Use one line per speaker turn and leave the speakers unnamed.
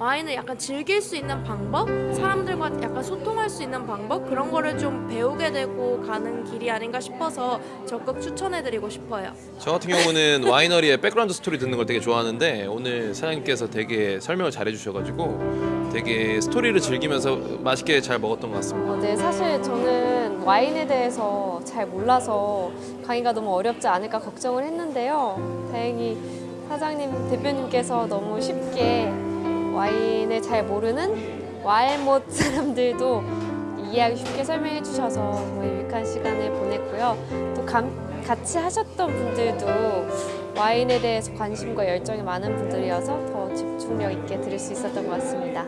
와인을 약간 즐길 수 있는 방법, 사람들과 약간 소통할 수 있는 방법 그런 거를 좀 배우게 되고 가는 길이 아닌가 싶어서 적극 추천해드리고 싶어요.
저 같은 경우는 winery의 background story 듣는 걸 되게 좋아하는데 오늘 사장님께서 되게 설명을 잘 해주셔가지고 되게 스토리를 즐기면서 맛있게 잘 먹었던 것 같습니다.
어, 네, 사실 저는 와인에 대해서 잘 몰라서 강의가 너무 어렵지 않을까 걱정을 했는데요. 다행히 사장님, 대표님께서 너무 쉽게 와인을 잘 모르는 와일못 사람들도 이해하기 쉽게 설명해 주셔서 정말 유익한 시간을 보냈고요. 또 감- 같이 하셨던 분들도 와인에 대해서 관심과 열정이 많은 분들이어서 더 집중력 있게 들을 수 있었던 것 같습니다.